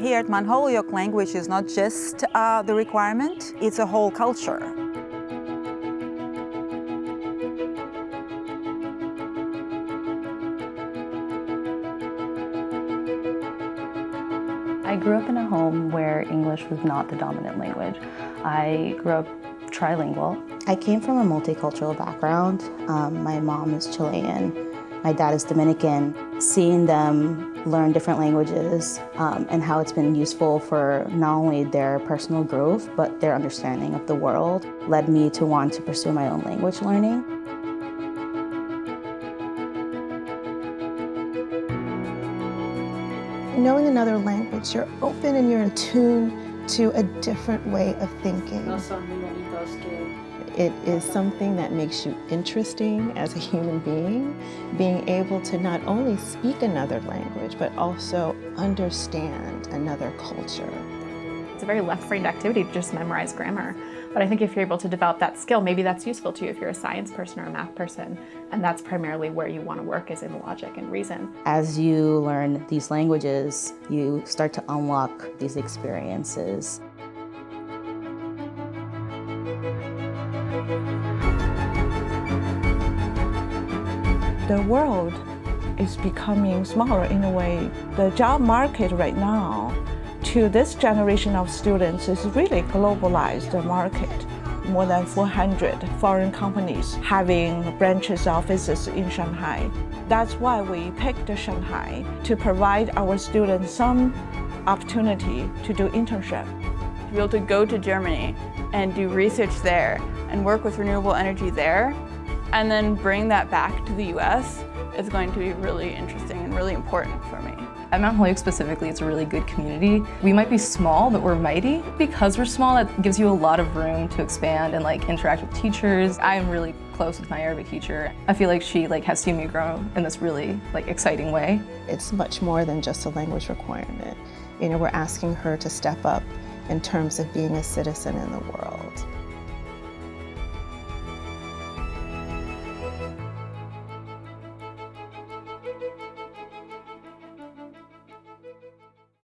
Here at Mount Holyoke, language is not just uh, the requirement, it's a whole culture. I grew up in a home where English was not the dominant language. I grew up trilingual. I came from a multicultural background. Um, my mom is Chilean, my dad is Dominican. Seeing them learn different languages um, and how it's been useful for not only their personal growth, but their understanding of the world led me to want to pursue my own language learning. Knowing another language, you're open and you're in tune to a different way of thinking. It is something that makes you interesting as a human being, being able to not only speak another language, but also understand another culture. It's a very left-brained activity to just memorize grammar. But I think if you're able to develop that skill, maybe that's useful to you if you're a science person or a math person, and that's primarily where you want to work is in logic and reason. As you learn these languages, you start to unlock these experiences. The world is becoming smaller in a way. The job market right now to this generation of students is really globalized market. More than 400 foreign companies having branches offices in Shanghai. That's why we picked Shanghai to provide our students some opportunity to do internship. To be able to go to Germany and do research there and work with renewable energy there and then bring that back to the US is going to be really interesting and really important for me. At Mount Holyoke specifically, it's a really good community. We might be small, but we're mighty. Because we're small, that gives you a lot of room to expand and like interact with teachers. I am really close with my Arabic teacher. I feel like she like has seen me grow in this really like exciting way. It's much more than just a language requirement. You know, we're asking her to step up in terms of being a citizen in the world.